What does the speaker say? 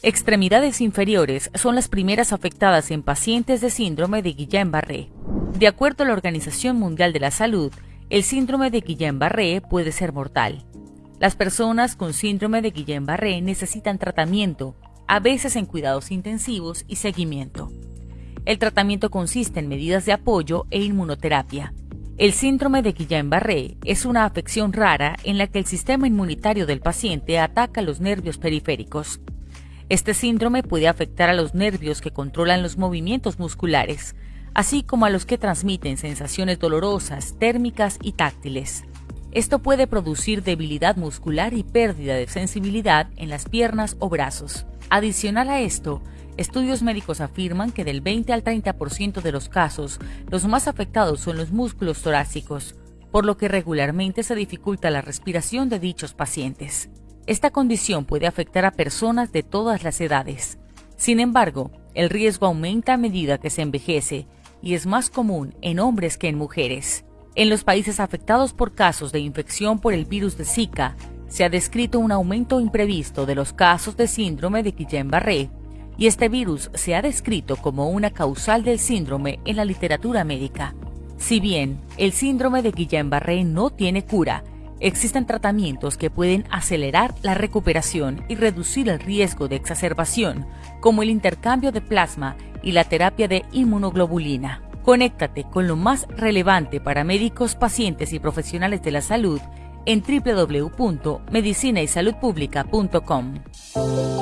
Extremidades inferiores son las primeras afectadas en pacientes de síndrome de Guillain-Barré. De acuerdo a la Organización Mundial de la Salud, el síndrome de Guillain-Barré puede ser mortal. Las personas con síndrome de Guillain-Barré necesitan tratamiento, a veces en cuidados intensivos y seguimiento. El tratamiento consiste en medidas de apoyo e inmunoterapia. El síndrome de Guillain-Barré es una afección rara en la que el sistema inmunitario del paciente ataca los nervios periféricos. Este síndrome puede afectar a los nervios que controlan los movimientos musculares, así como a los que transmiten sensaciones dolorosas, térmicas y táctiles. Esto puede producir debilidad muscular y pérdida de sensibilidad en las piernas o brazos. Adicional a esto, estudios médicos afirman que del 20 al 30% de los casos, los más afectados son los músculos torácicos, por lo que regularmente se dificulta la respiración de dichos pacientes. Esta condición puede afectar a personas de todas las edades. Sin embargo, el riesgo aumenta a medida que se envejece y es más común en hombres que en mujeres. En los países afectados por casos de infección por el virus de Zika, se ha descrito un aumento imprevisto de los casos de síndrome de Guillain-Barré, y este virus se ha descrito como una causal del síndrome en la literatura médica. Si bien el síndrome de Guillain-Barré no tiene cura, Existen tratamientos que pueden acelerar la recuperación y reducir el riesgo de exacerbación, como el intercambio de plasma y la terapia de inmunoglobulina. Conéctate con lo más relevante para médicos, pacientes y profesionales de la salud en www.medicinaysaludpublica.com.